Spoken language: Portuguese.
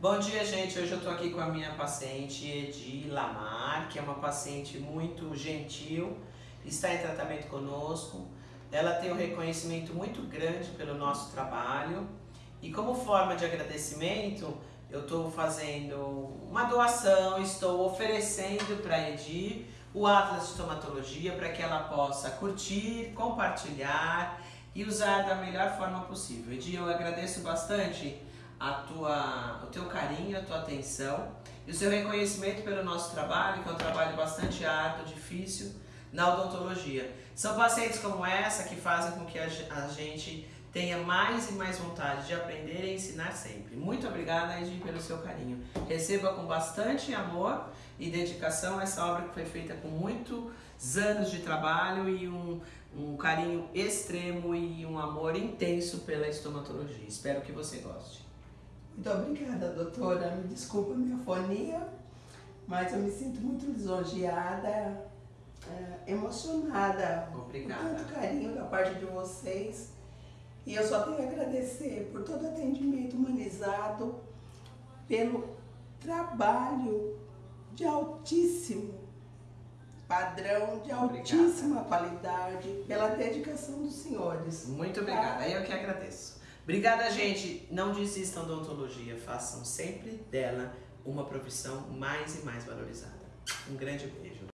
Bom dia, gente. Hoje eu tô aqui com a minha paciente Edi Lamar, que é uma paciente muito gentil, está em tratamento conosco. Ela tem um reconhecimento muito grande pelo nosso trabalho e como forma de agradecimento, eu estou fazendo uma doação, estou oferecendo para Edi o Atlas de Estomatologia para que ela possa curtir, compartilhar e usar da melhor forma possível. Edi, eu agradeço bastante a tua, o teu carinho, a tua atenção e o seu reconhecimento pelo nosso trabalho, que é um trabalho bastante árduo, difícil na odontologia. São pacientes como essa que fazem com que a gente tenha mais e mais vontade de aprender e ensinar sempre. Muito obrigada, Edi, pelo seu carinho. Receba com bastante amor e dedicação essa obra que foi feita com muitos anos de trabalho e um, um carinho extremo e um amor intenso pela estomatologia. Espero que você goste. Muito obrigada, doutora. Me desculpa a minha fonia, mas eu me sinto muito lisonjeada, é, emocionada Obrigada. por tanto carinho da parte de vocês. E eu só tenho a agradecer por todo atendimento humanizado, pelo trabalho de altíssimo padrão, de altíssima qualidade, pela dedicação dos senhores. Muito obrigada. Eu que agradeço. Obrigada, gente. Não desistam da odontologia. Façam sempre dela uma profissão mais e mais valorizada. Um grande beijo.